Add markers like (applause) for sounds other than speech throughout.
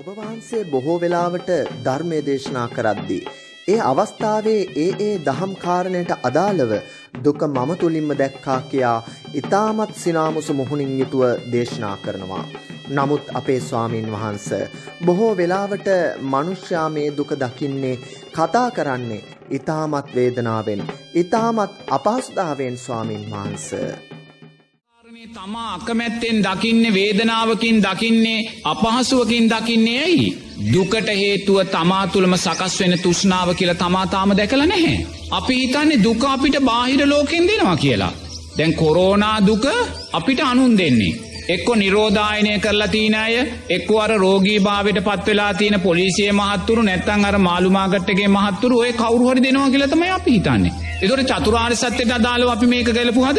ඔබ වහන්සේ බොහෝ වෙලාවට ධර්මය දේශනා කරද්දී. ඒ අවස්ථාවේ ඒ ඒ දහම් කාරණයට අදාළව දුක මම තුළින්ම දැක්කා කියා ඉතාමත් සිනාමුසු මුහුණින් යුතුව දේශනා කරනවා. නමුත් අපේ ස්වාමීන් වහන්ස බොහෝ වෙලාවට මනුෂ්‍යයා මේ දුක දකින්නේ කතා කරන්නේ ඉතාමත් වේදනාවෙන් ඉතාමත් අපහසුතාවෙන් ස්වාමීන් වහන්ස. තමා අකමැත්තෙන් දකින්නේ වේදනාවකින් දකින්නේ අපහසුවකින් දකින්නේ ඇයි. දුකට හේතුව තමා තුළම සකස් වෙන තුෂ්නාව කියලා තමා තාම දැකල නැහැ. අපි හිතන්නේ දුක අපිට බාහිර ලෝකෙන් දෙනවා කියලා. දැන් කොරෝනා දුක අපිට අනුන් දෙන්නේ. එක්කො නිරෝධායනය කරලා තියන අය එක්ව අර රෝගී භාවට පත්වෙලා තියෙන පොලිසිය මහත්තුරු නැත්තන් අර මාළුමාගට්ටගේ මහත්තුරු ඔය කවරුහරි දෙනවා කියලතමයි අපි හිතන්නේ. එතොට චතුරාර් සත්‍යයට අදාලව අපි මේක ගැලපු හද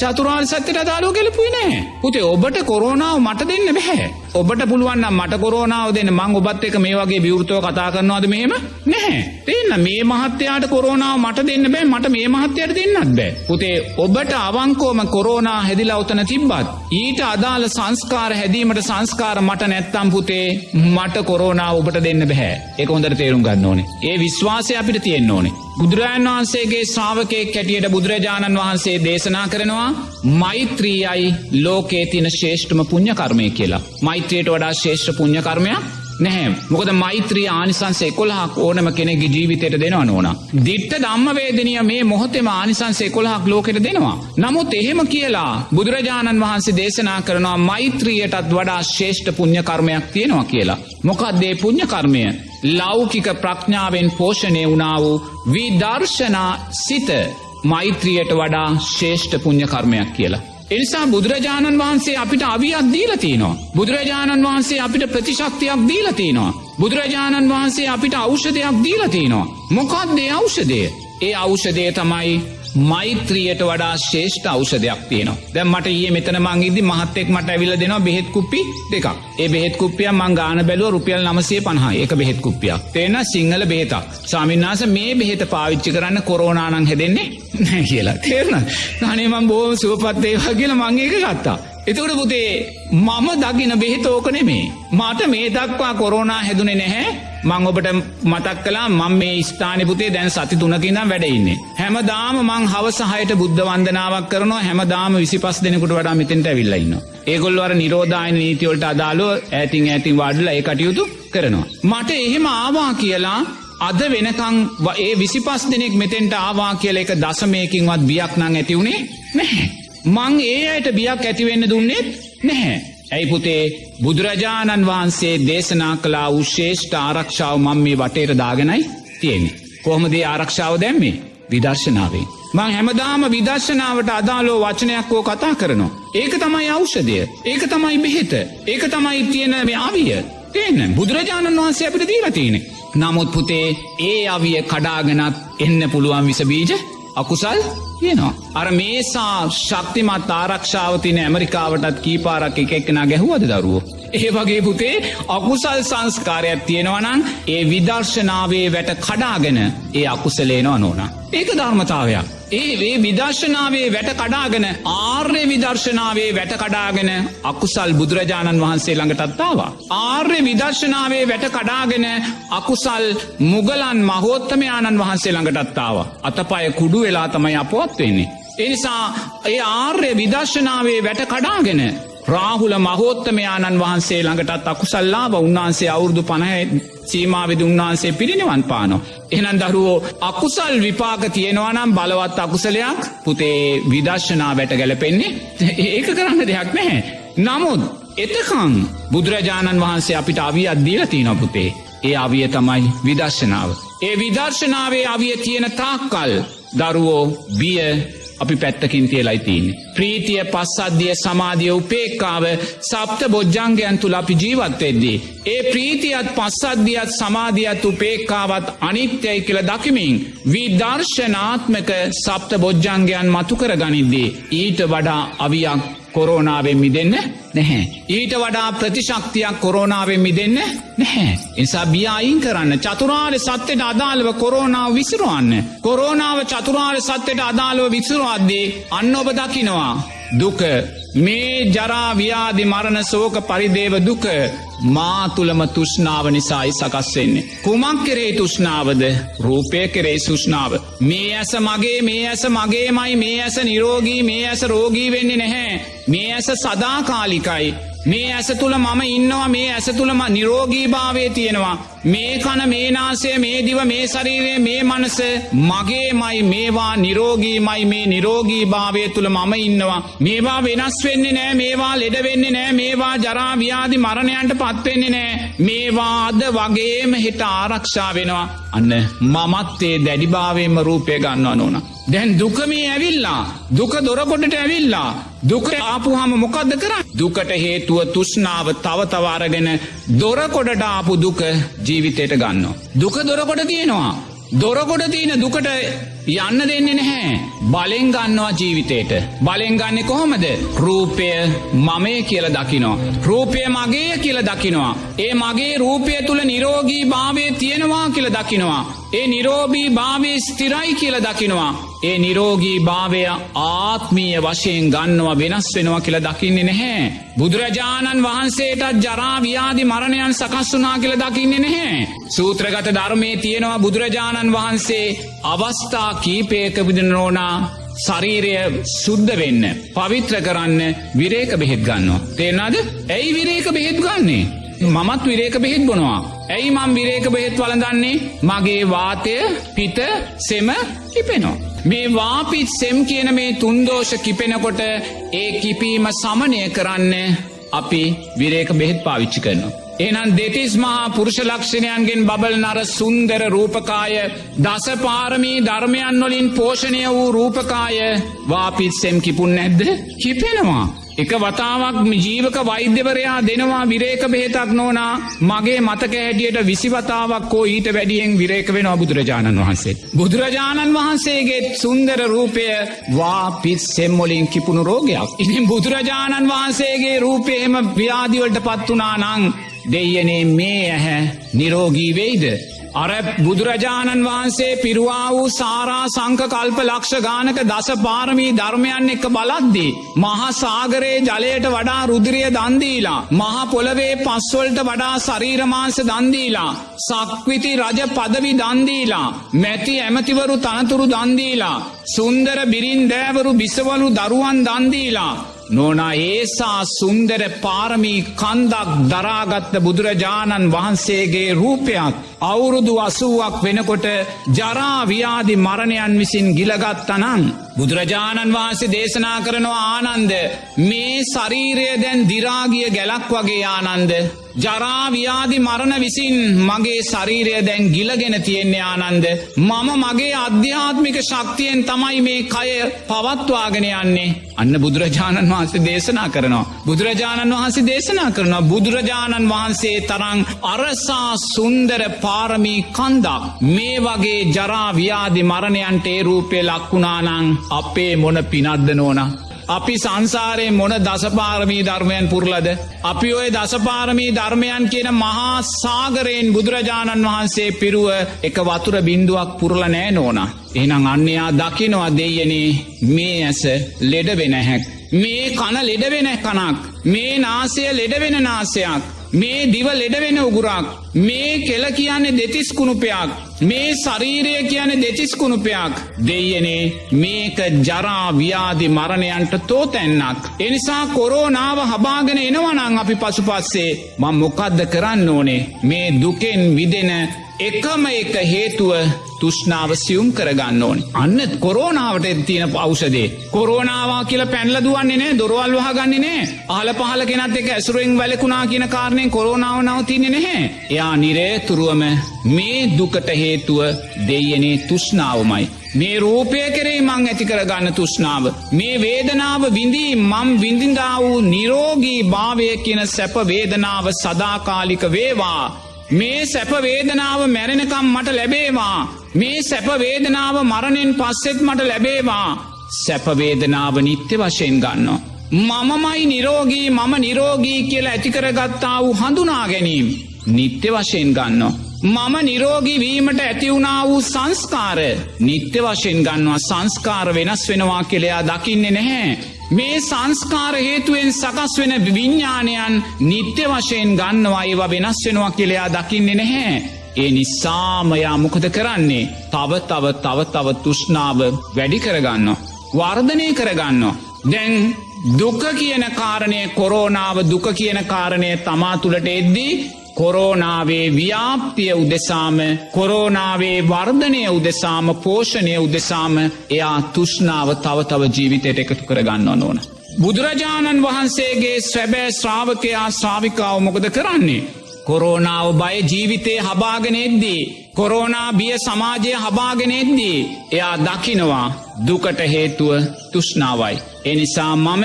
චතුරාර් සත්‍යයට අදාලෝ ගැලපුයි නෑ. පුතේ ඔබට කොරෝනාව මට දෙන්න බැහැ. ඔබට පුළුවන් මට කොරෝනාව දෙන්න මං ඔබත් එක මේ වගේ විවෘතව කතා කරනවාද මෙහෙම නැහැ. තියන්න මේ මහත්‍යයාට කොරෝනාව මට දෙන්න බෑ මට මේ මහත්‍යයට දෙන්නත් බෑ. පුතේ ඔබට අවංකෝම කොරෝනා හැදිලා උතන තිබ්බත්. ඊට අදාළ සංස්කාර හැදීමට සංස්කාර මට නැත්තම් පුතේ මට කොරෝනාව ඔබට දෙන්න බැහැ. එක හොඳට තේරුම් ගන්න ඕනේ. ඒ විශ්වාසය අපිට තියෙන්න ඕනේ. බුදුරජාණන් වහන්සේගේ ශ්‍රාවකයෙක් කැටියට බුදුරජාණන් වහන්සේ දේශනා කරනවා මෛත්‍රීයයි ලෝකේ තින ශේෂ්ඨම පුුණ්්‍ය කර්මය කියලා. මෛත්‍රයට වඩා ශේෂ්ඨ පුුණ්්‍ය කර්මයක් නැහැ මොකද මෛත්‍රී ආනිසන්සේ කොල්හක් ඕනම කෙනෙගේ ජීවිතයට දෙනවා නොන. දිට්ට දම්මවේදනය මේ මොහොතෙම ආනිසන්සේ කොල්හක් ලෝකෙට දෙනවා. නමුත් එහෙම කියලා බුදුරජාණන් වහන්සේ දේශනා කරනවා මෛත්‍රියයටත් වඩා ශේෂ්ඨ පුුණ්්‍ය කර්මයක් තියෙනවා කියලා. මොකක්දේ පුුණ්්‍ය කර්මය ලෞකික ප්‍රඥාවෙන් පෝෂණය වුණා වූ විදර්ශනා සිත මෛත්‍රියයට වඩා ශේෂ්ඨ පුුණ්්‍ය කර්මයක් කියලා. එනිසා බුදුරජාණන් වහන්සේ අපිට අවියක් දීලතිනවා. බුදුරජාණන් වහන්සේ අපිට ප්‍රතිශක්තියක් දීලතිනවා. බුදුරජාණන් වහන්සේ අපිට අෞෂධයක් දීලතිනවා. මොකක්දේ අෞෂදය. ඒ අෞෂදය තමයි මෛත්‍රියයට වඩා ශේෂ්ඨ ඖෂධයක් තියෙනවා. දැන් මට ඊයේ මෙතන මං ඉදදි මහත්තෙක් මට ඇවිල්ලා දෙනවා බෙහෙත් කුප්පි දෙකක්. ඒ බෙහෙත් කුප්පිය මං ගාන බැලුවා රුපියල් 950යි. ඒක බෙහෙත් කුප්පියක්. තේන සිංහල බෙහෙතක්. ස්වාමීන් වහන්සේ මේ බෙහෙත පාවිච්චි කරන්න කොරෝනා නම් හැදෙන්නේ නැහැ (laughs) කියලා. තේරුණාද? අනේ මං බොහොම සුවපත් වේවා කියලා මං ඒක ගත්තා. එතකොට පුතේ මම දකින බෙහෙත ඕක නෙමේ. මට මේ දක්වා කොරෝනා හැදුනේ නැහැ. මං ඔබට මතක් කලා මං මේ ස්ථාන පුතේ දැන් සති තුනකිනම් වැඩඉන්නේ. හැමදාම මං හවසහයට බුද්ධ වන්දනාවක් කරනවා හැමදාම විසි පස් දෙනෙකුට වඩා මෙතෙන්ට ඇවිල්ලඉන්න. ඒගොල්වර නිරෝධායන නීතිවලට අදාලෝ ඇතින් ඇතින් වඩල ඒ කටයුතු කරනවා. මට එහෙම ආවා කියලා අද වෙනකං ඒ විසි පස් දෙනෙක් මෙතෙන්ට ආවා කියල එක දසමයකින්වත් බියක් නං ඇතිවුණේ නැහැ. මං ඒ අයට බියක් ඇතිවෙන්න දුන්නෙත් නැහැ. ඇයි පුතේ බුදුරජාණන් වහන්සේ දේශනා කලා උශේෂ්ඨ ආරක්ෂාව මං මේ වටේට දාගෙනයි තියෙන්නේ. කොහොමදේ ආරක්ෂාව දැම්මේ විදර්ශනාවේ. මං හැමදාම විදර්ශනාවට අදාලෝ වචනයක්කෝ කතා කරනවා. ඒක තමයි අෞෂදය. ඒක තමයි බෙහෙත. ඒක තමයි තියෙන මේ අවිය. තියන්න බුදුරජාණන් වහන්සේ අපිට දීලතියනෙ. නමුත් පුතේ ඒ අවිය කඩාගෙනත් එන්න පුළුවන් විසබීජ අකුසල් තියෙනවා. අර මේසා ශක්තිමත් ආරක්ෂාවතින ඇමරිකාවටත් කීපාරක් එක එක්කෙන ගැහුවද දරුවෝ. ඒ වගේ පුතේ අකුසල් සංස්කාරයක් තියෙනවනං ඒ විදර්ශනාවේ වැට කඩාගෙන ඒ අකුසලේනවා නෝනා. ඒක ධර්මතාවයක්. ඒ වේ විදර්ශනාවේ වැට කඩාගෙන ආර්ය විදර්ශනාවේ වැට කඩාගෙන අකුසල් බුදුරජාණන් වහන්සේ ළඟටත්තාවා. ආර්ය විදර්ශනාවේ වැට කඩාගෙන අකුසල් මුගලන් මහෝත්තමයාණන් වහන්සේ ළඟටත්තාව. අතපය කුඩු වෙලා තමයි අපොත් වෙන්නේ. එනිසා ඒ ආර්ය විදර්ශනාවේ වැට කඩාගෙන රාහුල මහෝත්තමයාණන් වහන්සේ ළඟටත් අකුසල්ලාබ උන්වහන්සේ අවුරදු පණහ සීමාවිද උන්වහන්සේ පිරිනිවන් පානො. එහනම් දරුවෝ අකුසල් විපාක තියෙනවනම් බලවත් අකුසලයක් පුතේ විදර්ශනා වැට ගැලපෙන්නේ ඒක කරන්න දෙයක් නැහැ. නමුත් එතකං බුදුරජාණන් වහන්සේ අපිට අවිය අද්දීල තියන පුතේ. ඒ අවිය තමයි විදර්ශනාව. ඒ විදර්ශනාවේ අවිය තියෙන තාක්කල් දරුවෝ බිය අපි පැත්තකින් තියලයි තියන්නේ. ප්‍රීතිය පස්සද්ධිය සමාධිය උපේක්කාව සප්ත බොජ්ජංගයන් තුළ අපි ජීවත්වෙද්දී. ඒ ප්‍රීතියත් පස්සද්ධියත් සමාධියත් උපේක්කාවත් අනිත්‍යයි කියල දකිමින්. විදර්ශනාත්මක සප්ත බොජ්ජංගයන් මතුකර ගනිද්දී. ඊට වඩා අවියක් කොරෝනාවෙන් මිදන්න නැහැ. ඊට වඩා ප්‍රතිශක්තියක් කොරෝනාවෙන් මිදන්න නැහැ. එසා බියයින් කරන්න චතුරාර්ය සත්‍යයට අදාළව කොරෝනාව විසිරුවන්න. කොරෝනාව චතුරාර්ය සත්‍යයට අදාළව විසිරුවද්දී අන්න ඔබ දකිනවා. දුක මේ ජරාව්‍යාදි මරණ සෝක පරිදේව දුක මා තුළම තුෂ්නාව නිසායි සකස් වෙන්නේ. කුමක් කෙරේ තුෂ්නාවද රූපය කෙරේ සුෂ්නාව. මේ ඇස මගේ මේ ඇස මගේමයි මේ ඇස නිරෝගී මේ ඇස රෝගී වෙන්නේ නැහැ. මේ ඇස සදාකාලිකයි. මේ ඇස තුළ මම ඉන්නවා මේ ඇස තුළම නිරෝගී භාවය තියෙනවා. මේ කන මේ නාසය මේ දිව මේ ශරීරය මේ මනස මගේමයි මේවා නිරෝගීමයි මේ නිරෝගී භාවය තුළ මම ඉන්නවා. මේවා වෙනස් වෙන්නේ නෑ මේවා ලෙඩ වෙන්නේ නෑ මේවා ජරාව්‍යාදි මරණයන්ට පත්වෙන්නේ නෑ මේවා අද වගේම හිට ආරක්ෂා වෙනවා. අන්න මමත්තේ දැඩිභාවයෙන්ම රූපය ගන්නවා නොන. දැන් දුකමේ ඇවිල්ලා දුක දොරකොටට ඇවිල්ලා දුක ආපුහම මොකක්ද කර දුකට හේතුව තුෂ්නාව තව තවාරගෙන දොරකොඩට ආපු දුක ජීවිතයට ගන්න. දුක දොරකොට තියෙනවා. දොරකොට තියෙන දුකට යන්න දෙන්නේ නැහැ. බලෙන් ගන්නවා ජීවිතේට. බලෙන් ගන්න කොහොමද. රූපය මමය කියල දකිනවා. රූපය මගේ කියල දකිනවා. ඒ මගේ රූපය තුළ නිරෝගී භාවය තියෙනවා කියල දකිනවා. ඒ නිරෝබී භාවය ස්තිරයි කියල දකිනවා. ඒ නිරෝගී භාවය ආත්මීය වශයෙන් ගන්නවා වෙනස් වෙනවා කියල දකින්නේ නැහැ. බුදුරජාණන් වහන්සේටත් ජරාව්‍යාදි මරණයන් සකස් වනා කියල දකින්නේ නැහැ. සූත්‍රගත ධර්මය තියෙනවා බුදුරජාණන් වහන්සේ අවස්ථා කීපයක විදිනරෝනා ශරීරය සුද්ධ වෙන්න පවිත්‍ර කරන්න විරේක බෙහෙත් ගන්නවා. තේරනාද ඇයි විරේක බෙහෙත් ගන්නේ. මමත් විරේක බෙහෙත් බොනවා. ඇයි මං විරේක බෙහෙත් වලදන්නේ මගේ වාතය පිත සෙම කිපෙනවා. මේ වාපිත් සෙම් කියන මේ තුන්දෝෂ කිපෙනකොට ඒ කිපීම සමනය කරන්න අපි විරේක බෙහෙත් පාවිච්චි කරනවා. එනම් දෙතිස් මහා පුරුෂ ලක්ෂණයන්ගෙන් බබල් නර සුන්දර රූපකාය දසපාරමී ධර්මයන් වලින් පෝෂණය වූ රූපකාය වාපිත් සෙම් කිපුන් නැද්ද කිපෙනවා. එක වතාවක් ජීවක වෛද්‍යවරයා දෙනවා විරේක බෙහෙතක් නෝනා මගේ මතක හැටියට විසිවතාවක් කෝ ඊට වැඩියෙන් විරේක වෙනවා බුදුරජාණන් වහන්සේ. බුදුරජාණන් වහන්සේගේ සුන්දර රූපය වාපිත් සෙම්මොලින් කිපුණු රෝගයක්. ඉතින් බුදුරජාණන් වහන්සේගේ රූපයහෙම ව්‍යාදිවලට පත්වනා නං දෙයනේ මේ ඇහැ නිරෝගී වෙයිද. අර බුදුරජාණන් වහන්සේ පිරුවා වූ සාරා සංක කල්ප ලක්ෂ ගානක දස පාරමී ධර්මයන් එක්ක බලද්දී. මහා සාගරයේ ජලයට වඩා රුදිරිය දන්දීලා. මහ පොළවේ පස්වල්ට වඩා සරීරමාංස දන්දීලා. සක්විති රජ පදවි දන්දීලා. මැති ඇමතිවරු තනතුරු දන්දීලා. සුන්දර බිරින් දෑවරු බිසවලු දරුවන් දන්දීලා. නොනා ඒසා සුන්දර පාරමී කන්දක් දරාගත්ත බුදුරජාණන් වහන්සේගේ රූපයක් අවුරුදු අසුවක් වෙනකොට ජරාව්‍යාදි මරණයන් විසින් ගිලගත්තනං. බුදුරජාණන් වහන්සේ දේශනා කරනවා ආනන්ද මේ ශරීරය දැන් දිරාගිය ගැලක් වගේ ආනන්ද. ජරාව්‍යාදි මරණ විසින් මගේ ශරීරය දැන් ගිලගෙන තියෙන්නේ ආනන්ද. මම මගේ අධ්‍යාත්මික ශක්තියෙන් තමයි මේ කය පවත්වාගෙන යන්නේ. අන්න බුදුරජාණන් වහන්සේ දේශනා කරනවා. බුදුරජාණන් වහන්සේ දේශනා කරනවා බුදුරජාණන් වහන්සේ තරං අරසා සුන්දර පාරමී කන්දක් මේ වගේ ජරාව්‍යාදි මරණයන්ට ඒ රූපය ලක්වුණානං අපේ මොන පිනද්ද නෝනා. අපි සංසාරයේ මොන දසපාරමී ධර්මයන් පුරලද. අපි ඔය දසපාරමී ධර්මයන් කියන මහා සාගරයෙන් බුදුරජාණන් වහන්සේ පිරුව එක වතුර බින්දුවක් පුරල නෑ නෝන. එහනම් අන්නයා දකිනවා දෙයනේ මේ ඇස ලෙඩ වෙන හැක්. මේ කන ලෙඩවෙන කනක් මේ නාසය ලෙඩවෙන නාසයක්. මේ දිව ලෙඩවෙන උගුරක් මේ කෙල කියන්නේ දෙතිස් කුණුපයක් මේ ශරීරය කියන දෙතිස් කුණුපයක් දෙයනේ මේක ජරා ව්‍යාදි මරණයන්ට තෝතැන්නක්. එනිසා කොරෝනාව හබාගෙන එනවනං අපි පසු පස්සේ මං මොකක්ද කරන්න ඕනේ මේ දුකෙන් විදෙන එකම එක හේතුව තුෂ්නාව සියුම් කරගන්න ඕනි. අන්න කොරෝනාවට තියෙන පෞෂදේ. කොරෝනාවා කියල පැන්ලදුවන්නේ නෑ දොරවල් වහගන්නේ නෑ ආල පහල කෙනත් එක ඇසුරෙන් වැලකුණා කියන කාරණය කොරෝනාව නවතින්නේ නැහැ. එයා නිරේතුරුවම මේ දුකට හේතුව දෙයනේ තුෂ්නාවමයි. මේ රූපය කරේ මං ඇති කරගන්න තුෂ්නාව. මේ වේදනාව විඳී මම් විඳින්දා වූ නිරෝගී භාවය කියන සැප වේදනාව සදාකාලික වේවා. මේ සැපවේදනාව මැරෙනකම් මට ලැබේවා. මේ සැපවේදනාව මරණෙන් පස්සෙත් මට ලැබේවා. සැපවේදනාව නිත්‍ය වශයෙන් ගන්නවා. මමමයි නිරෝගී මම නිරෝගී කියලා ඇතිකරගත්තා වූ හඳුනා ගැනීම. නිත්‍ය වශයෙන් ගන්නවා. මම නිරෝගී වීමට ඇතිවුණා වූ සංස්කාර නිත්‍ය වශයෙන් ගන්නවා සංස්කාර වෙනස් වෙනවා කෙළයා දකින්නේ නැහැ. මේ සංස්කාර හේතුවෙන් සකස් වෙන විඤ්ඥානයන් නිත්‍ය වශයෙන් ගන්නවා ඒවා වෙනස් වෙනවා කියලයා දකින්නේ නැහැ. ඒ නිසාමයා මොකද කරන්නේ තව තව තව තව තුෂ්නාව වැඩි කරගන්න. වර්ධනය කරගන්න. දැන් දුක කියන කාරණය කොරෝනාව දුක කියන කාරණය තමා තුළට එද්දී කොරෝනාවේ ව්‍යාප්තිය උදෙසාම කොරෝනාවේ වර්ධනය උදෙසාම පෝෂණය උදෙසාම එයා තුෂ්නාව තව තව ජීවිතයට එකතු කරගන්න ඕන. බුදුරජාණන් වහන්සේගේ ස්වැබෑ ශ්‍රාවකයා ශ්‍රාවිකාව මොකද කරන්නේ. කොරෝනාව බය ජීවිතය හබාගෙනෙද්දී. කොරෝනා බිය සමාජය හබාගෙනෙද්දී. එයා දකිනවා දුකට හේතුව තුෂ්නාවයි. එනිසා මම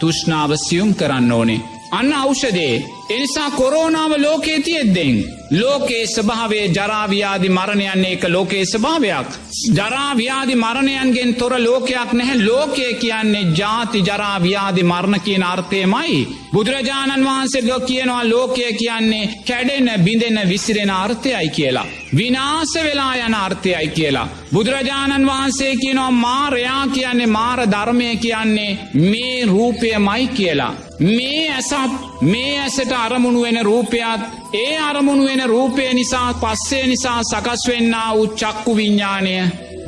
තුෂ්නාව සියුම් කරන්න ඕනේ. අන්න ෞෂදේ එනිසා කොරෝනාව ලෝකේ තියෙද්දෙන්. ලෝකේ ස්භාවේ ජරාව්‍යාදි මරණයන්නේ එක ලෝකේ ස්භාවයක්. ජරාව්‍යාදි මරණයන්ගෙන් තොර ලෝකයක් නැහැ ලෝකය කියන්නේ ජාති ජරාව්‍යාදි මරණ කියන අර්ථයමයි. බුදුරජාණන් වහන්සේ ලො කියනවා ලෝකය කියන්නේ කැඩෙන බිඳෙන විසිරෙන අර්ථයයි කියලා. විනාස වෙලා යන අර්ථයයි කියලා. බුදුරජාණන් වහන්සේ කියනවා මාරයා කියන්නේ මාර ධර්මය කියන්නේ මේ රූපය මයි කියලා. මේ ඇසත් මේ ඇසට අරමුණු වෙන රූපයත් ඒ අරමුණු වෙන රූපය නිසා පස්සේ නිසා සකස් වෙන්න වූ චක්කු විඤ්ඥානය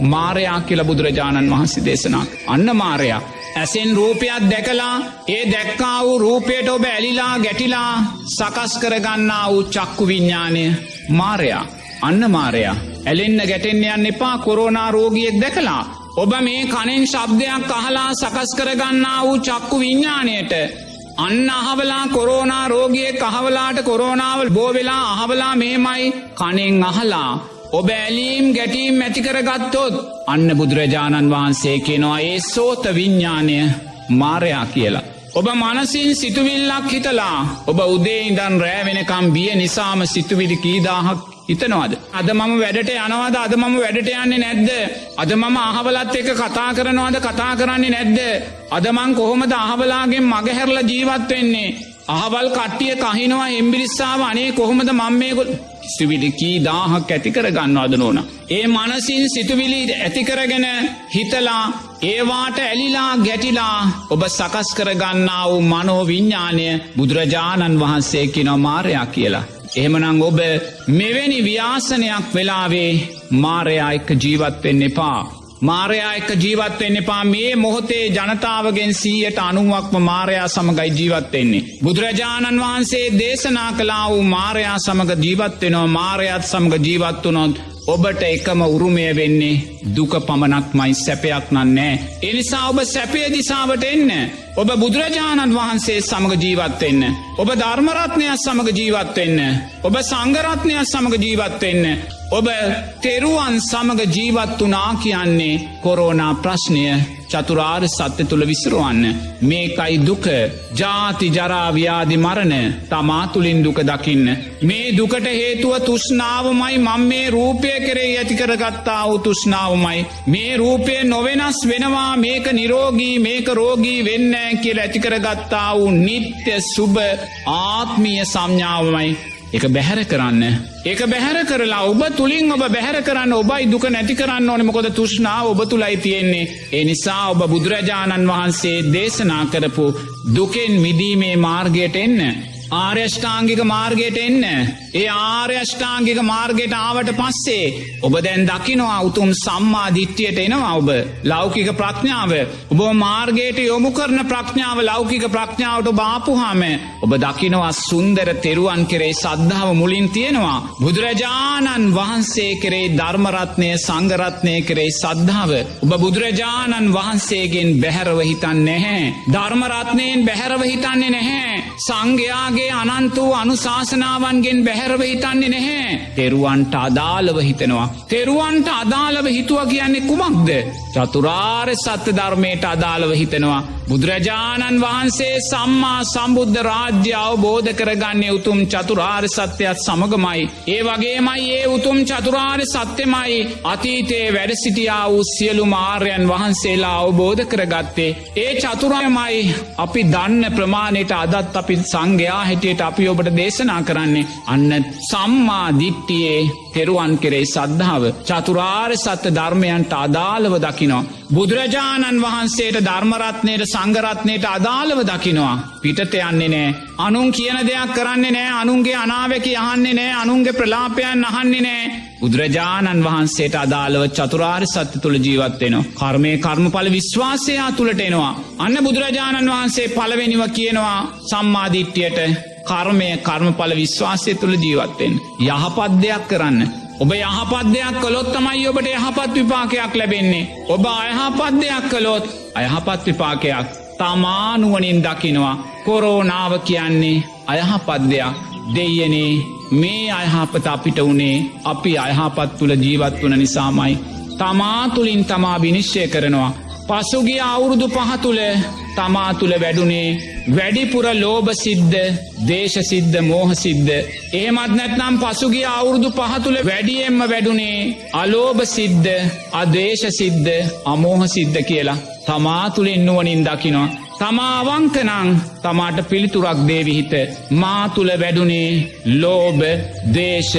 මාරයා කියල බුදුරජාණන් වහන්සේ දේශනා. අන්න මාරයා. ඇසෙන් රූපයක් දැකලා ඒ දැක්කා වූ රූපයට ඔබ ඇලිලා ගැටිලා සකස් කරගන්නා වූ චක්කු විඤ්ඥානය මාරයා. අන්න මාරයා. ඇලෙන්න ගැටෙන්න්න යන්න එපා කොරෝනා රෝගියෙක් දැකලා. ඔබ මේ කනෙන් ශබ්දයක් අහලා සකස් කරගන්නා වූ චක්කු විඤ්ඥානයට අන්න අහවලා කොරෝනා රෝගිය කහවලාට කොරෝනාවල් බෝවෙලා අහවලා මේමයි කනෙන් අහලා. ඔබ ඇලීම් ගැටීම් ඇතිකරගත්තොත් අන්න බුදුරජාණන් වහන්සේ කෙනවා ඒ සෝත විඤ්ඥානය මාරයා කියලා. ඔබ මනසින් සිතුවිල්ලක් හිතලා ඔබ උදේ ඉදන් රෑවෙනකම් බිය නිසාම සිතුවිලි කීදාහක් හිතනවාද. අද මම වැඩට යනවාද අද මම වැඩට යන්නේ නැද්ද. අද මම අහවලත් එක කතා කරනවාද කතා කරන්නේ නැද්ද. අදමං කොහොමද අහවලාගෙන් මගහැරල ජීවත් වෙන්නේ. අහවල් කට්ටිය කහිනවා එම්බිරිස්සාාව අනේ කොහොමද මංමයකොල් සිවිලි කී දාහක් ඇති කර ගන්නවාද නෝන. ඒ මනසින් සිතුවිලි ඇතිකරගෙන හිතලා ඒවාට ඇලිලා ගැටිලා ඔබ සකස් කරගන්නා වූ මනෝ විඤ්ඥානය බුදුරජාණන් වහන්සේ කිනො මාරයා කියලා. එහෙමනං ඔබ මෙවැනි ව්‍යාසනයක් වෙලාවේ මාරයා එක්ක ජීවත්වෙන්න එපා. මාරයා එක්ක ජීවත්වෙන්න එපා මේ මොහොතේ ජනතාවගෙන් සීයට අනුවක්ම මාරයා සමගයි ජීවත්වෙන්නේ. බුදුරජාණන් වහන්සේ දේශනා කලා වූ මාරයා සමඟ ජීවත්වෙනවා මාරයත් සමඟ ජීවත්වනොත් ඔබට එකම උරුමය වෙන්නේ දුක පමණක්මයි සැපයක් නන්නෑ. එනිසා ඔබ සැපේ දිසාවට එන්න. ඔබ බුදුරජාණන් වහන්සේ සමඟ ජීවත්වෙන්න. ඔබ ධර්මරත්නයක් සමඟ ජීවත්වෙන්න. ඔබ සංගරත්නයක් සමඟ ජීවත්වෙන්න. ඔබ තෙරුවන් සමඟ ජීවත් වනා කියන්නේ කොරෝනා ප්‍රශ්නය චතුරාර් සත්‍ය තුළ විසරුවන්න. මේකයි දුක ජාති ජරාව්‍යාදි මරණ තමා තුළින් දුක දකින්න. මේ දුකට හේතුව තුෂ්නාවමයි මං මේ රූපය කරේ ඇතිකරගත්තා වූ තුෂ්නාවමයි. මේ රූපය නොවෙනස් වෙනවා මේක නිරෝගී මේක රෝගී වෙන්න කියල ඇතිකරගත්තා වූ නිත්‍ය සුභ ආත්මීය සම්ඥාවමයි එක බැහැර කරන්න. ඒක බැහැර කරලා ඔබ තුළින් ඔබ බැහැර කරන්න ඔබයි දුක නැති කරන්න ඕනමකොද තුෂ්නාව ඔබ තුළයි තියෙන්නේ. ඒ නිසා ඔබ බුදුරජාණන් වහන්සේ දේශනා කරපු දුකෙන් මිදීමේ මාර්ගයට එන්න. ආර්යෂ්ඨාංගික මාර්ගයට එන්න. ඒ ආර්යෂ්ඨාංගික මාර්ගයට ආවට පස්සේ ඔබ දැන් දකිනවා උතුම් සම්මා දිට්ටියට එනවා ඔබ ලෞකික ප්‍රඥාව ඔබ මාර්ගයට යොමු කරන ප්‍රඥාව ලෞකික ප්‍රඥාවට බාපුහාම ඔබ දකිනවා සුන්දර තෙරුවන් කරේ සද්ධාව මුලින් තියෙනවා. බුදුරජාණන් වහන්සේ කරේ ධර්මරත්නය සංගරත්නය කරේ සද්ධාව. ඔබ බුදුරජාණන් වහන්සේගෙන් බැහැරව හිතන් නැහැ. ධර්මරත්නයෙන් බැහැරව හිතන්නේ නැහැ. සංඝයාගේ අනන්ත වූ අනුශාසනාවන්ගෙන් බැහැරව හිතන්නේ නැහැ. තෙරුවන්ට අදාළව හිතනවා. තෙරුවන්ට අදාළව හිතුව කියන්නේ කුමක්ද. චතුරාර් සත්‍ය ධර්මයට අදාළව හිතනවා. බුදුරජාණන් වහන්සේ සම්මා සම්බුද්ධ රාජ්‍ය අවබෝධ කරගන්නේ උතුම් චතුරාර් සත්‍යයත් සමගමයි. ඒ වගේමයි ඒ උතුම් චතුරාර් සත්‍යමයි අතීතයේ වැඩසිටියා වූ සියලු මාර්යන් වහන්සේලා අවබෝධ කරගත්තේ. ඒ චතුරායමයි අපි දන්න ප්‍රමාණයට අදත් අපි සංඝයා හිටියට අපි ඔබට දේශනා කරන්නේ අන්න සම්මා දිට්ටියේ තෙරුවන් කෙරෙයි සද්ධාව චතුරාර් සත්‍ය ධර්මයන්ට අදාළව දකිනවා. බුදුරජාණන් වහන්සේට ධර්මරත්නයට සංගරත්නයට අදාළව දකිනවා. පිටත යන්නේ නෑ. අනුන් කියන දෙයක් කරන්නේ නෑ අනුන්ගේ අනාවකි අහන්නේ නෑ අනුන්ගේ ප්‍රලාපයන් අහන්නේ නෑ. බුදුරජාණන් වහන්සේට අදාළව චතුරාර් සත්‍ය තුළ ජීවත්වෙනවා. කර්මය කර්මඵල විශ්වාසයා තුළට එනවා. අන්න බුදුරජාණන් වහන්සේ පළවෙනිව කියනවා සම්මාධිට්්‍යයට කර්මය කර්මඵල විශ්වාසය තුළ ජීවත්වෙන්. යහපත් දෙයක් කරන්න. ඔබ යහපත් දෙයක් කළොත් තමයි ඔබට යහපත් විපාකයක් ලැබෙන්නේ. ඔබ අයහපත් දෙයක් කළොත් අයහපත් විපාකයක් තමානුවනින් දකිනවා. කොරෝනාව කියන්නේ අයහපත් දෙයක් දෙයනේ මේ අයහපත අපිට වනේ අපි අයහපත් තුළ ජීවත් වන නිසාමයි. තමා තුළින් තමා විනිශ්චය කරනවා. පසුගේ අවුරුදු පහතුළ තමා තුළ වැඩුණේ වැඩිපුර ලෝභ සිද්ධ දේශසිද්ධ මෝහ සිද්ධ එහෙමත් නැත්නම් පසුගේ අවුරුදු පහතුළ වැඩියෙන්ම වැඩුණේ අලෝභ සිද්ධ අදේශ සිද්ධ අමෝහ සිද්ධ කියලා තමා තුළින් නුවනින් දකිනවා. තමාවංකනං තමාට පිළිතුරක් දේවිහිත මා තුළ වැඩුණේ ලෝබ දේශ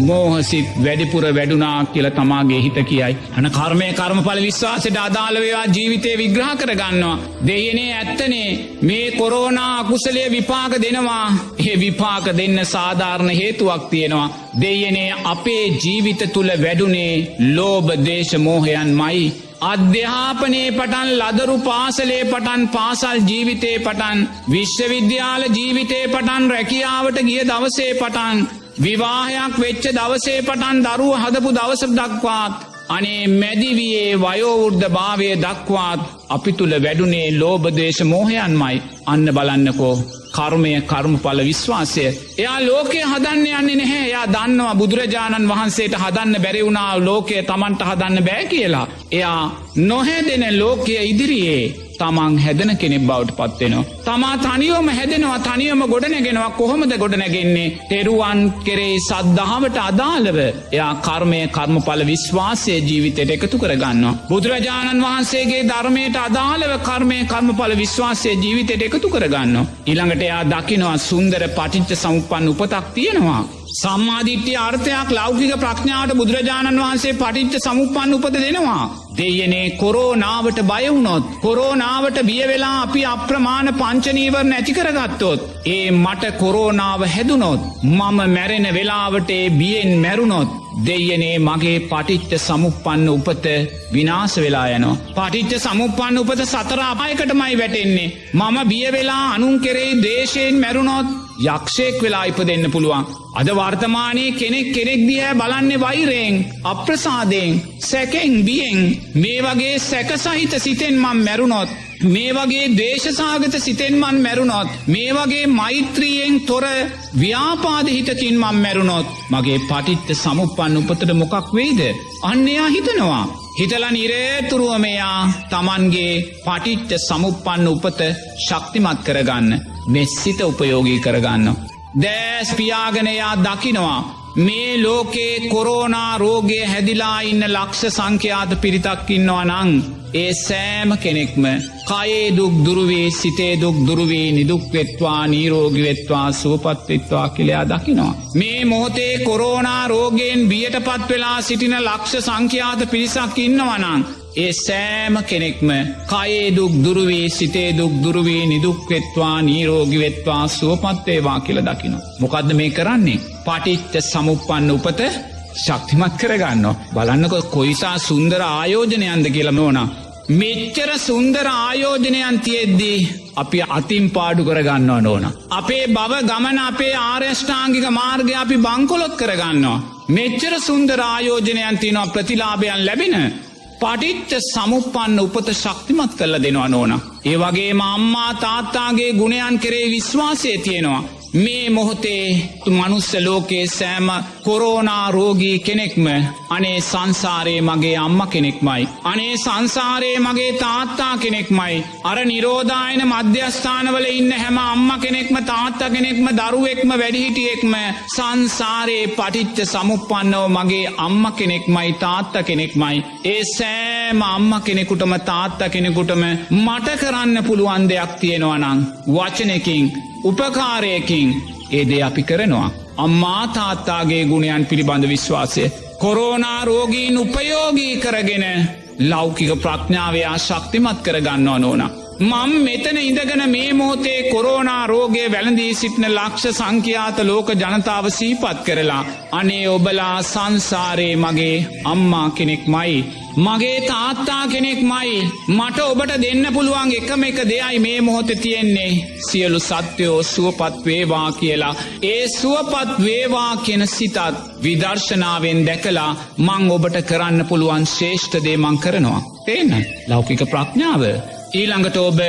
මෝහසිත් වැඩිපුර වැඩුනා කියල තමාගේ හිත කියයි. අන කර්මය කර්මඵල විශ්වාසයට අදාළවයා ජීවිතය විග්‍රහ කරගන්නවා. දෙයනේ ඇත්තනේ මේ කොරෝනා අකුසලේ විපාක දෙනවා ඒ විපාක දෙන්න සාධාරණ හේතුවක් තියෙනවා. දෙයනේ අපේ ජීවිත තුළ වැඩුනේ ලෝබ දේශ මෝහයන් මයි. අධ්‍යාපනයේ පටන් ලදරු පාසලේ පටන් පාසල් ජීවිතේ පටන් විශ්වවිද්‍යාල ජීවිතේ පටන් රැකියාවට ගිය දවසේ පටන් විවාහයක් වෙච්ච දවසේ පටන් දරුව හදපු දවස දක්වාත් අනේ මැදිවියේ වයෝවෘද්ධ භාවය දක්වාත් අපි තුළ වැඩුනේ ලෝබදේශ මෝහයන්මයි අන්න බලන්නකෝ කර්මය කර්මඵල විශ්වාසය. එයා ලෝකය හදන්න යන්නේ නැහැ එයා දන්නවා බුදුරජාණන් වහන්සේට හදන්න බැරිවුණා ලෝකය තමන්ට හදන්න බෑ කියලා. එයා නොහැදෙන ලෝකය ඉදිරියේ තමන් හැදන කෙනෙක් බවට පත්වෙනවා. තමා තනියෝම හැදෙනවා තනියම ගොඩනැගෙනවා කොහොමද ගොඩනැගෙන්නේ තෙරුවන් කෙරේ සද්ධාවට අදාළව එයා කර්මය කර්මඵල විශ්වාසය ජීවිතයට එකතු කරගන්නවා. බුදුරජාණන් වහන්සේගේ ධර්මයට අදාළව කර්මය කර්මඵල විශ්වාසය ජීවිතයට එකතු කරගන්න. ඉළඟට එයා දකිනවා සුන්දර පටිච්ච සමුපන් උපතක් තියෙනවා. සම්මාධිට්්‍ය අර්ථයක් ලෞකික ප්‍රඥාවට බුදුරජාණන් වහන්සේ පටිච්ච සමුපන් උපද දෙනවා. දෙයනේ කොරෝනාවට බයවුණොත් කොරෝනාවට බියවෙලා අපි අප්‍රමාණ පංචනීවර් නැතිකරගත්තොත්. ඒ මට කොරෝනාව හැදුනොත් මම මැරෙන වෙලාවට බියෙන් මැරුණොත් දෙයනේ මගේ පටිච්ච සමුපන්න උපත විනාස වෙලා යනවා. පටිච්ච සමුපන්න උපත සතර අපායකටමයි වැටෙන්නේ. මම බියවෙලා අනුන් කෙරෙයි දේශයෙන් මැරුණොත් යක්ෂයෙක් වෙලා ඉප දෙන්න පුළුවන්. අද වර්තමානයේ කෙනෙක් කෙනෙක් දිහැ බලන්නේ වෛරයෙන් අප්‍රසාදයෙන් සැකෙන් බියෙන්. මේ වගේ සැකසහිත සිතෙන් මං මැරුණොත් මේ වගේ දේශසාගත සිතෙන්මන් මැරුණොත් මේ වගේ මෛත්‍රියෙන් තොර ව්‍යාපාදහිතකින් මං මැරුණොත් මගේ පටිත්ත සමුපන් උපතට මොකක් වෙයිද? අන්නයා හිතනවා. හිතල නිරේතුරුවමයා තමන්ගේ පටිච්ච සමුපන්න උපත ශක්තිමත් කරගන්න මෙස්සිත උපයෝගී කරගන්න. දෑස් පියාගනයා දකිනවා මේ ලෝකේ කොරෝනා රෝගය හැදිලා ඉන්න ලක්ෂ සංඛ්‍යාත පිරිතක් ඉන්නවා නං ඒ සෑම කෙනෙක්ම කයේ දුක් දුරුවේ සිතේ දුක් දුරුවේ නිදුක්වෙත්වා නීරෝගිවෙත්වා සුවපත්වෙත්වා කියලයා දකිනවා. මේ මොහොතේ කොරෝනා රෝගෙන් බියට පත් වෙලා සිටින ලක්ෂ සංඛ්‍යාත පිරිසක් ඉන්නවනං. ඒ සෑම කෙනෙක්ම කයේ දුක් දුරුවේ සිතේ දුක් දුරුවේ නිදුක්වෙත්වා නීරෝගිවෙත්වා සුවපත්වේවා කියල දකිනවා. මොකක්ද මේ කරන්නේ. පටිච්ච සමුපන්න උපත ශක්තිමත් කරගන්න. බලන්නකො කොයිසා සුන්දර ආයෝජනයන්ද කියලම ඕනා. මෙච්චර සුන්දර ආයෝජනයන් තියෙද්දී අපි අතින් පාඩු කරගන්නව ඕන. අපේ බව ගමන අපේ ආර්යෂ්ඨාංගික මාර්ගය අපි බංකොලොත් කරගන්නවා. මෙච්චර සුන්දර ආයෝජනයන් තියනවා ප්‍රතිලාභයන් ලැබෙන පටිච්ච සමුපන්න උපත ශක්තිමත් කල්ල දෙනවා නෝන. ඒ වගේ අම්මා තාත්තාගේ ගුණයන් කරේ විශ්වාසය තියෙනවා. මේ මොහොතේ මනුස්ස ලෝකයේ සෑම කොරෝනා රෝගී කෙනෙක්ම අනේ සංසාරයේ මගේ අම්ම කෙනෙක්මයි. අනේ සංසාරයේ මගේ තාත්තා කෙනෙක්මයි. අර නිරෝධායන මධ්‍යස්ථානවල ඉන්න හැම අම්ම කෙනෙක්ම තාත්තා කෙනෙක්ම දරුවෙක්ම වැඩිහිටියෙක්ම සංසාරයේ පටිච්ච සමුපන්නව මගේ අම්ම කෙනෙක්මයි තාත්ත කෙනෙක්මයි. ඒ සෑම අම්ම කෙනෙකුටම තාත්ත කෙනෙකුටම මට කරන්න පුළුවන් දෙයක් තියෙනවනං වචනකින් උපකාරයකින් ඒ දේ අපි කරනවා. අම්මා තාත්තාගේ ගුණයන් පිළිබඳ විශ්වාසය. කොරෝනා රෝගීන් උපයෝගී කරගෙන ලෞකික ප්‍රඥාවයා ශක්තිමත් කරගන්නවා නෝනා. මං මෙතන ඉඳගෙන මේ මොහොතේ කොරෝනා රෝගය වැළඳී සිටින ලක්ෂ සංඛ්‍යාත ලෝක ජනතාව සීපත් කරලා අනේ ඔබලා සංසාරයේ මගේ අම්මා කෙනෙක් මයි. මගේ තාත්තා කෙනෙක් මයි මට ඔබට දෙන්න පුළුවන් එකම එක දෙයයි මේ මොහොත තියෙන්නේ සියලු සත්‍යයෝ සුවපත් වේවා කියලා ඒ සුවපත් වේවා කෙන සිතත් විදර්ශනාවෙන් දැකලා මං ඔබට කරන්න පුළුවන් ශේෂ්ඨදේ මං කරනවා. තේන ලෞකික ප්‍රඥාව ඊළඟට ඔබ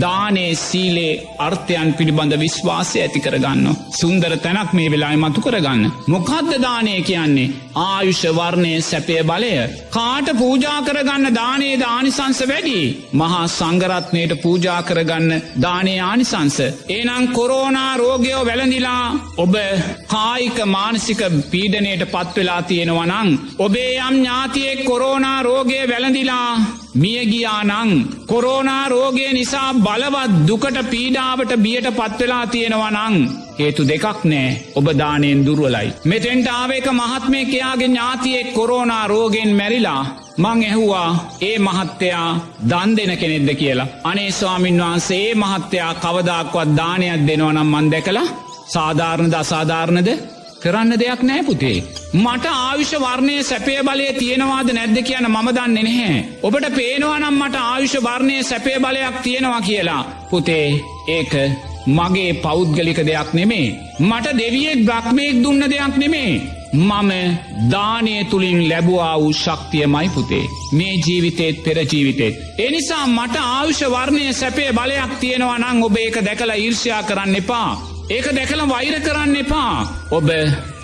දානේ සීලේ අර්ථයන් පිළිබඳ විශ්වාසය ඇති කරගන්න. සුන්දර තැනක් මේ වෙලායි මතු කරගන්න. මොකක්ද දානය කියන්නේ ආයුෂ වර්ණය සැපය බලය. කාට පූජා කරගන්න දානේ දානිසංස වැඩි. මහා සංගරත්නයට පූජා කරගන්න දානේ ආනිසංස. ඒනං කොරෝනා රෝගයෝ වැළඳිලා ඔබ කායික මානසික පීඩනයට පත්වෙලා තියෙනවනං. ඔබේ යම් ඥාතියෙක් කොරෝනා රෝගය වැළඳිලා මියගියානං කොරෝනා රෝගය නිසා බලවත් දුකට පීඩාවට බියට පත්වෙලා තියෙනවනං හේතු දෙකක් නෑ ඔබ දානයෙන් දුර්වලයි. මෙතෙන්ට ආවේක මහත්මය කයාගේ ඥාතියෙක් කොරෝනා රෝගෙන් මැරිලා මං ඇහුවා ඒ මහත්තයා දන් දෙන කෙනෙක්ද කියලා. අනේ ස්වාමින් වහන්සේ ඒ මහත්තයා කවදක්වත් දානයක් දෙනවනම් මන් දැකලා සාධාරණද අසාධාරණද කරන්න දෙයක් නෑ පුතේ. මට ආවිෂ වර්ණය සැපේ බලය තියෙනවාද නැද්ද කියන මම දන්න නැහැ. ඔබට පේනවනම් මට ආවිෂ වර්ණය සැපේ බලයක් තියෙනවා කියලා. පුතේ ඒක මගේ පෞද්ගලික දෙයක් නෙමේ. මට දෙවියෙක් බ්‍රක්්මයෙක් දුන්න දෙයක් නෙමේ. මම දානය තුළින් ලැබවා වූ ශක්තිය මයි පුතේ. මේ ජීවිතේත් පෙර ජීවිතෙත්. එනිසා මට ආවිෂ වර්ණය සැපේ බලයක් තියෙනවා නං ඔබ ඒක දැකලා ඊර්ෂයා කරන්න එපා. ඒක දැකළ වෛර කරන්න එපා. ඔබ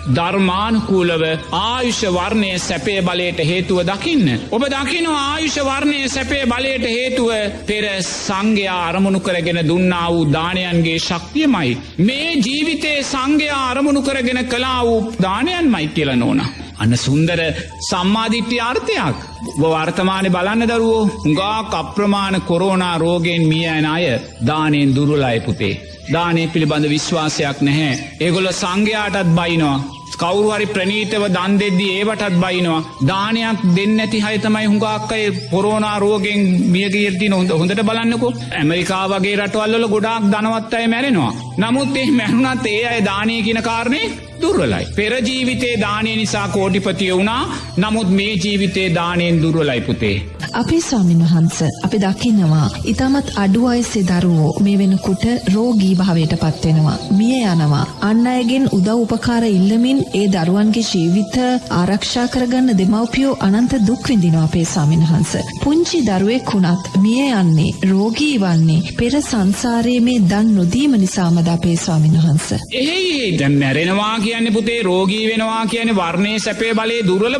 ධර්මානුකූලව ආයුෂ වර්ණය සැපේ බලයට හේතුව දකින්න. ඔබ දකින ආයුෂ වර්ණය සැපේ බලයට හේතුව පෙර සංඝයා අරමුණු කරගෙන දුන්නා වූ දානයන්ගේ ශක්තියමයි. මේ ජීවිතේ සංඝයා අරමුණු කරගෙන කලා වූ දානයන් මයි කියල නෝන. අන්න සුන්දර සම්මාධිට්්‍ය අර්ථයක්. වර්තමානය බලන්න දරුවෝ හුඟා කප්‍රමාණ කොරෝනා රෝගෙන් මිය ඇන අය දානයෙන් දුරුලයි පුතේ. දානය පිළිබඳ විශ්වාසයක් නැහැ. ඒගොල්ල සංඝයාටත් බයිනවා. කවරුහරි ප්‍රනීතව දන් දෙද්දි ඒවටත් බයිනවා. දානයක් දෙන්න ඇති හයතමයි හුඟක්කයි පොරෝනා රෝගෙන් මියගීර්ති නොහොඳ හොඳට බලන්නකු ඇමරිකා වගේ රටවල්ල ගොඩාක් දනවත් අය මැරෙනවා. නමුත් එහ මැහුණත් ඒ අය දානය කියන කාරණය දුර්වලයි. පෙරජීවිතේ දානය නිසා කෝටිපතිය වුණා නමුත් මේ ජීවිතේ දානයෙන් දුර්වලයි පුතේ. අපේ ස්වාමින් වහන්ස අපි දකිනවා ඉතාමත් අඩු අයසේ දරුවෝ මේ වෙනකුට රෝගී භාවයට පත්වෙනවා. මිය යනවා. අන්න අයගෙන් උදව් උපකාර ඉල්ලමින් ඒ දරුවන්ගේ ජීවිත ආරක්ෂා කරගන්න දෙමව්පියෝ අනන්ත දුක් විඳිනවා අපේ ස්වාමින් වහන්ස. පුංචි දරුවෙක් වුණත් මිය යන්නේ රෝගී වන්නේ පෙර සංසාරයේ මේ දන් නොදීම නිසාමද අපේ ස්වාමින් වහන්ස. එහේ දැන් මැරෙනවා කියන්නේ පුතේ රෝගී වෙනවා කියන වර්ණය සැපේ බලේ දුර්වල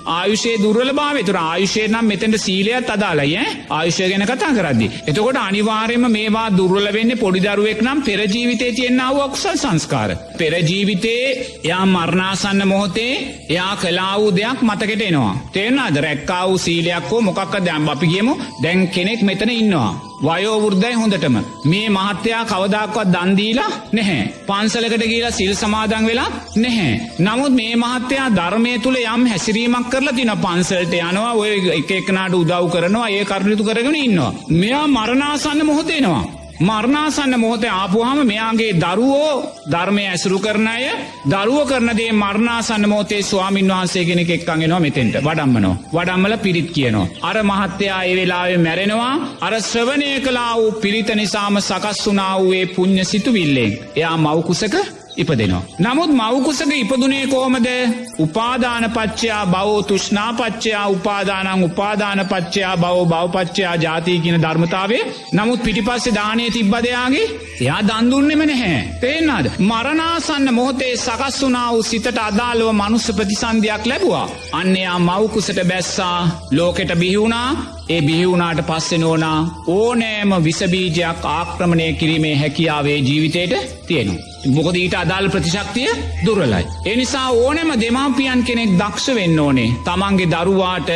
භාවයන්නේ. ආයුෂේ දුර්වල භාව තුර ආයුෂය නම් මෙතැට සීලයත් අදාලයි ආයුෂය ගැන කතා කරදදි. එතකොට අනිවාර්යම මේවා දුර්වල වෙන්න පොඩිදරුවෙක් නම් පෙරජීවිතේ තියෙන්න්නාව ඔක්සල් සංස්කාර. පෙරජීවිතේ යා මරණාසන්න මොහොතේ එයා කලා වූ දෙයක් මතකට එනවා. තේරනාද රැක්කා වූ සීලයක් හෝ මොකක්ක දැම් අපි කියමු දැන් කෙනෙක් මෙතන ඉන්නවා. වයෝවෘද්ධයි හොඳටම මේ මහත්තයා කවදක්වත් දන්දීලා නැහැ. පන්සලකට කියලා සිල් සමාදන් වෙලා නැහැ. නමුත් මේ මහත්තයා ධර්මය තුළ යම් හැසිරීමක් කරලා තින පන්සල්ට යනවා ඔය එක එකනාට උදව් කරනවා ඒ කරුණුතු කරගෙන ඉන්නවා. මෙයා මරණාසන්න මොහොතේනවා. මරණාසන්න මොහොත ආපුහම මෙයාගේ දරුවෝ ධර්මය ඇසුරු කරන අය දරුව කරනදේ මරණාසන්න මෝතේ ස්වාමින් වහන්සේ කෙනෙක් එක්කන්ගෙනවා මෙතෙන්ට. වඩම්මනෝ වඩම්මල පිරිත් කියනවා. අර මහත්තයා ඒ වෙලාවේ මැරෙනවා. අර ශ්‍රවණය කලා වූ පිරිත නිසාම සකස් වුනා වූේ පුං්ඥ සිතුවිල්ලෙන්. එයා මවකුසක ඉපදෙනවා. නමුත් මවකුසක ඉපදුනේ කෝමද උපාධානපච්චයා බව තුෂ්නාපච්චයා උපාදානං උපාධානපච්චයා බව බවපච්චයා ජාතිය කියන ධර්මතාවේ නමුත් පිටිපස්සේ දානය තිබ්බදයාගේ එයා දන්දුන්නෙම නැහැ. පේනාද. මරණාසන්න මොහොතේ සකස් වනා වූ සිතට අදාළව මනුස්ස ප්‍රතිසන්ධයක් ලැබවා. අන්නයා මවකුසට බැස්සා ලෝකෙට බිහිවුණා ඒ බිහිවුණාට පස්සෙ නෝනා ඕනෑම විසබීජයක් ආක්‍රමණය කිරීමේ හැකියාවේ ජීවිතයට තියෙනු. මොකද ඊට අදාල් ප්‍රතිශක්තිය දුරලයි. එනිසා ඕනෙම දෙමාපියන් කෙනෙක් දක්ෂ වෙන්න ඕනේ තමන්ගේ දරුවාට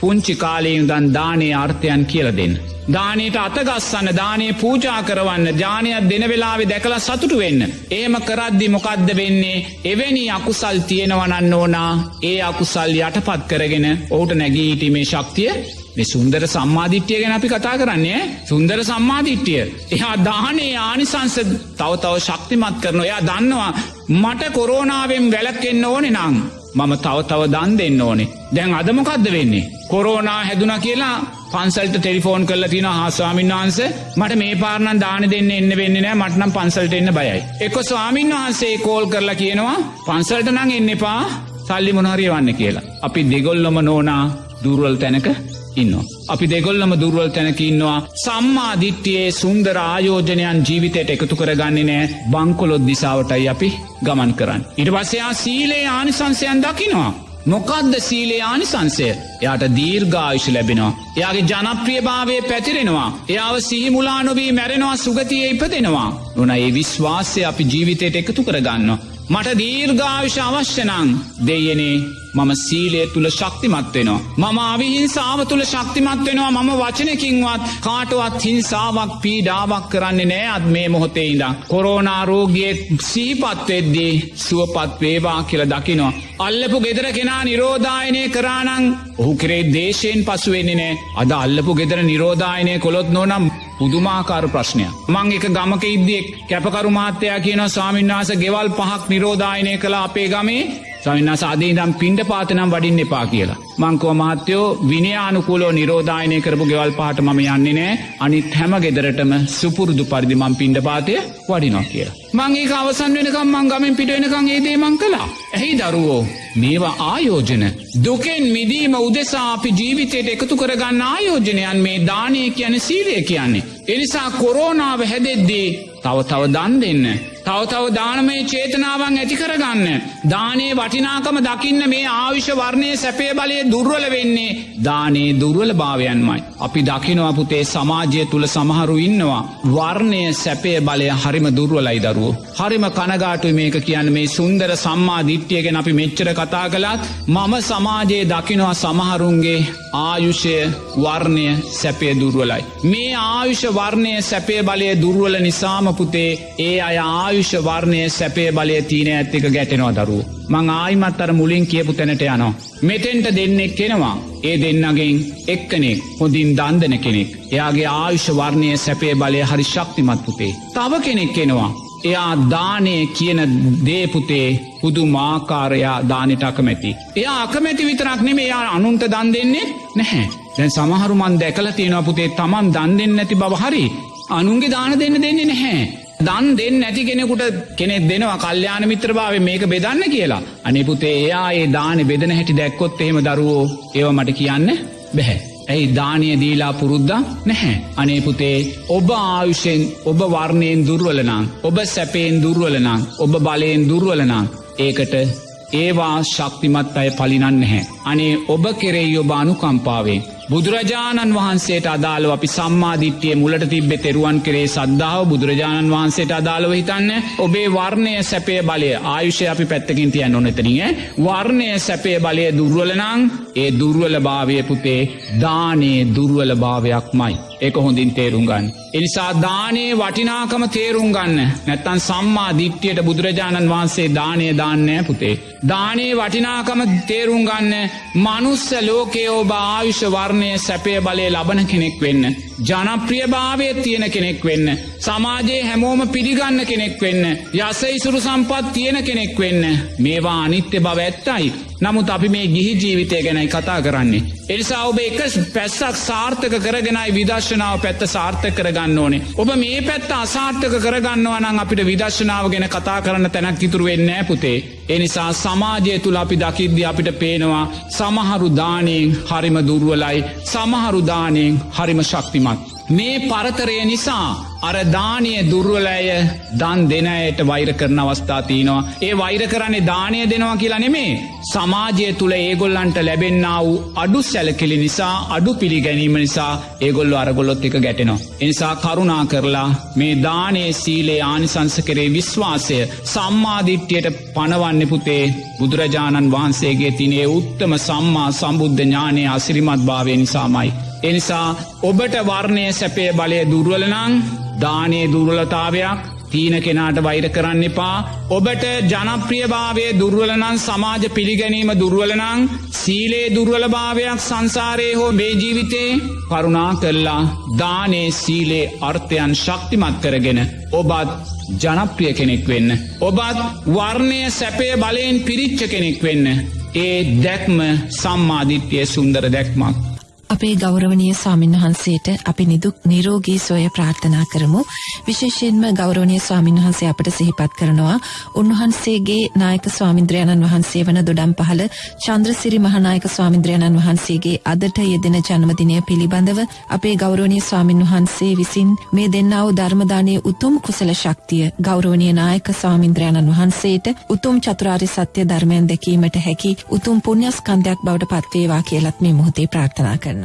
පුංචි කාලයෙන් දන් දානේ අර්ථයන් කියල දෙන්න. දානයට අතගස්සන්න දානය පූජා කරවන්න ජානයක් දෙන වෙලාවෙ දැකලා සතුටු වෙන්න. ඒම කරද්දි මොකක්ද වෙන්නේ එවැනි අකුසල් තියෙනවනන්න ඕනා ඒ අකුසල් යටපත් කරගෙන ඔහුට නැගීටීමේ ශක්තිය මේ සුන්දර සම්මාධිට්්‍යය ගැන අපි කතා කරන්නේ සුන්දර සම්මාධිට්්‍යය. එයා දානේ ආනිසංස තව තව ශක්තිමත් කරන එයා දන්නවා මට කොරෝනාවෙන් වැලක්ෙන්න්න ඕනෙ නං. මම තව තව දන් දෙන්න ඕනේ දැන් අදමොකක්ද වෙන්නේ. කොරෝනා හැදුන කියලා පන්සල්ට ටෙලිෆෝන් කල තින හාස්වාමින් වහන්ස මට මේ පාරණ දාන දෙන්න එන්න වෙන්න නෑ මටනම් පන්සල්ට එන්න බයයි. එක ස්වාමින් වහන්සේ කෝල් කරලා කියනවා පන්සල්ට නං එන්න එපා සල්ලි මොනහරිය වන්න කියලා. අපි දෙගොල්ලොම නෝනා දුරුවල් තැනක ඉන්න. අපි දෙගොල්ලම දුර්වල් තැනක ඉන්නවා සම්මාධිට්්‍යයේ සුන්දර ආයෝජනයන් ජීවිතයට එකතු කරගන්නේ නෑ බංකොලොත් දිසාාවටයි අපි ගමන් කරන්න. ඉට පස්සයා සීලේ ආනිසංසයන් දකිනවා. මොකක්ද සීලේ ආනිසංසය එයාට දීර්ඝායුෂ ලැබෙනවා. එයාගේ ජනප්‍රියභාවය පැතිරෙනවා. එයාව සිහිමුලා නොවී මැරෙනවා සුගතිය ඉපදෙනවා. නොන ඒ විශ්වාසය අපි ජීවිතයට එකතු කරගන්න. මට දීර්ඝාවිශ අවශ්‍යනං දෙයනේ මම සීලය තුළ ශක්තිමත් වෙනවා. මම අවිහිංසාව තුළ ශක්තිමත් වෙනවා මම වචනකින්වත් කාටුවත් හිංසාවක් පීඩාවක් කරන්නේ නෑ අත් මේ මොහොතේ ඉඳම්. කොරෝනාරෝගියෙක් සීපත්වෙද්දී සුවපත් වේවා කියල දකිනවා. අල්ලපු ගෙදර කෙනා නිරෝධායනය කරානං ඔහු කරේ දේශයෙන් පසුවෙන්නේ නෑ අද අල්ලපු ගෙදර නිරෝධායනය කොළොත් නොනම් පුදුමාකාර ප්‍රශ්නය. මං එක ගමක ඉද්දෙක් කැපකරු මාත්‍යයා කියන ස්වාමින්වාස ගෙවල් පහක් නිරෝධායනය කළ අපේ ගමේ සවින්න සාධී දම් පින්ඩ පාතනම් වඩින්න එපා කියලා. මංකෝ මහත්තයෝ විනයානුකූලෝ නිරෝධායනය කරපු ගෙවල් පාට මම යන්නේ නෑ අනිත් හැම ගෙදරටම සුපුරුදු පරිදි මං පින්ඩ පාතය වඩිනො කියලා. මංගේ අවසන් වෙනකම් මං ගමෙන් පිටවෙනකං ඒදේ මං කලා. ඇහි දරුවෝ මේවා ආයෝජන. දුකෙන් මිදීම උදෙසා අපි ජීවිතයට එකතු කරගන්න ආයෝජනයන් මේ දානය කියන සීලය කියන්නේ. එනිසා කොරෝනාව හැදෙද්දී තව තව දන් දෙන්න. තව තව දානමය චේතනාවන් ඇති කරගන්න. දානේ වටිනාකම දකින්න මේ ආවිශ වර්ණය සැපේ බලය දුර්වල වෙන්නේ දානේ දුර්වල භාවයන්මයි. අපි දකිනවා පුතේ සමාජය තුළ සමහරු ඉන්නවා. වර්ණය සැපේ බලය හරිම දුර්වලයි දරුව. හරිම කනගාටුව මේක කියන්න මේ සුන්දර සම්මා දිට්්‍යයගෙන අපි මෙච්චර කතා කළත් මම සමාජයේ දකිනවා සමහරුන්ගේ ආයුෂය වර්ණය සැපය දුර්වලයි. මේ ආයුෂ වර්ණය සැපේ බලය දුර්වල නිසාම පුතේ ඒ අය ආයුෂ වර්ණය සැපේ බලය තියන ඇත්තික ගැටෙනවා දරුව. මං ආයිමත් අර මුලින් කියපු තැනට යනවා. මෙතෙන්ට දෙන්නෙක් කෙනවා. ඒ දෙන්නගෙන් එක්කනෙක් හොඳින් දන්දන කෙනෙක්. එයාගේ ආයුෂ වර්ණය සැපේ බලය හරි ශක්තිමත් පුතේ. තව කෙනෙක් කෙනවා. එයා දානය කියන දේපුතේ හුදු මාකාරයා දානට අකමැති. එයා අකමැති විතරක් නෙමේ එයා අනුන්ට දන් දෙන්නේ නැහැ. දැන් සමහරුමන් දැකල තියෙනවා පුතේ තමන් දන් දෙන්න නැති බව හරි අනුන්ගේ දාන දෙන්න දෙන්නේ නැහැ. දන් දෙන්න නැති කෙනෙකුට කෙනෙක් දෙනවා කල්්‍යාන මිත්‍රභාව මේක බෙදන්න කියලා. අනිපුතේ එයා ඒ දාන බෙදන හැටි දැක්කොත් එහෙම දරුවෝ ඒව මට කියන්න බැහැ. ඇයි දානය දීලා පුරුද්දා නැහැ. අනේපුතේ ඔබ ආයුෂෙන් ඔබ වර්ණයෙන් දුර්වලනං ඔබ සැපයෙන් දුර්වලනං ඔබ බලයෙන් දුර්වලනං ඒකට ඒවා ශක්තිමත් අය පලිනන්න නැහැ. අනේ ඔබ කෙරෙයි ඔබ අනුකම්පාවෙන්. බුදුරජාණන් වහන්සේට අදාළව අපි සම්මාධිට්්‍යය මුලට තිබ්බෙ තෙරුවන් කරේ සද්ධාව බුදුරජාණන් වහන්සේට අදාළව හිතන්න ඔබේ වර්ණය සැපය බලය ආයුෂය අපි පැත්තකින් තියන්න නොනතනිය වර්ණය සැපය බලය දුර්වලනං ඒ දුර්වල භාවය පුතේ දානේ දුර්වල භාවයක් මයි. ඒක හොඳින් තේරුම් ගන්න. එනිසා දානේ වටිනාකම තේරුම් ගන්න නැත්තන් සම්මා දිට්්‍යයට බුදුරජාණන් වහන්සේ දානය දාන්නෑ පුතේ. දානේ වටිනාකම තේරුම් ගන්න මනුස්ස ලෝකයෝ භාවිෂ වර්ණය සැපය බලය ලබන කෙනෙක් වෙන්න. ජනප්‍රියභාවය තියෙන කෙනෙක් වෙන්න. සමාජයේ හැමෝම පිළිගන්න කෙනෙක් වෙන්න. යස ඉසුරු සම්පත් තියෙන කෙනෙක් වෙන්න. මේවා අනිත්‍ය බව ඇත්තයි. නමුත් අපි මේ ගිහි ජීවිතය ගැනයි කතා කරන්නේ. එනිසා ඔබ එක පැස්සක් සාර්ථක කරගෙනයි විදර්ශනාව පැත්ත සාර්ථක කරගන්න ඕනේ. ඔබ මේ පැත්ත අසාර්ථක කරගන්නවනං අපිට විදර්ශනාව ගැන කතා කරන්න තැනක් ඉතුරු වෙන්නෑ පුතේ. එනිසා සමාජය තුළ අපි දකිද්‍ය අපිට පේනවා සමහරු දානයෙන් හරිම දුර්ුවලයි සමහරු දානයෙන් හරිම ශක්තිමත්. මේ පරතරය නිසා අර දානය දුර්වලය දන් දෙනයට වෛර කරන අවස්ථා තියනවා. ඒ වෛර කරන්නේ දානය දෙනවා කියලා නෙමේ. සමාජය තුළ ඒගොල්ලන්ට ලැබෙන්න්න වූ අඩු සැලකිලි නිසා අඩු පිළිගැනීම නිසා ඒගොල්ල අරගොල්ලොත් එක ගැටෙනවා. එනිසා කරුණා කරලා මේ දානේ සීලේ ආනිසංස කරේ විශ්වාසය සම්මාධිට්්‍යයට පනවන්න පුතේ බුදුරජාණන් වහන්සේගේ තිනේ උත්තම සම්මා සම්බුද්ධ ඥානය අසිරිමත් භාවය නිසාමයි. එනිසා ඔබට වර්ණය සැපේ බලය දුර්වලනං දානයේ දුර්වලතාවයක් තීන කෙනාට වෛර කරන්න එපා ඔබට ජනප්‍රියභාවය දුර්වලනං සමාජ පිළිගැනීම දුර්වලනං සීලේ දුර්වලභාවයක් සංසාරයේ හෝ මේ ජීවිතේ කරුණා කල්ලා දානේ සීලේ අර්ථයන් ශක්තිමත් කරගෙන ඔබත් ජනප්‍රිය කෙනෙක් වෙන්න. ඔබත් වර්ණය සැපය බලයෙන් පිරිච්ච කෙනෙක් වෙන්න. ඒ දැක්ම සම්මාධිත්‍යය සුන්දර දැක්මක්. අපේ ගෞරවනීය ස්වාමින් වහන්සේට අපි නිදුක් නිරෝගී සොය ප්‍රාර්ථනා කරමු. විශේෂයෙන්ම ගෞරවනීය ස්වාමින් වහන්සේ අපට සිහිපත් කරනවා උන්වහන්සේගේ නායක ස්වාමින්ද්‍රයන්න් වහන්සේ වන දොඩම් පහළ චන්ද්‍රසිරි මහානායක ස්වාමින්ද්‍රයන්න් වහන්සේගේ අදට යෙදෙන ජන්මදිනය පිළිබඳව අපේ ගෞරවනීය ස්වාමින් වහන්සේ විසින් මේ දෙන්නා වූ ධර්මදානයේ උතුම් කුසල ශක්තිය ගෞරවනීය නායක ස්වාමින්ද්‍රයන්න් වහන්සේට උතුම් චතුරාර්ය සත්‍ය ධර්මයන් දැකීමට හැකි උතුම් පුණ්‍යස්කන්ධයක් බවට පත්වේවා කියලත් මේ මොහොතේ ප්‍රාර්ථනා කරනවා.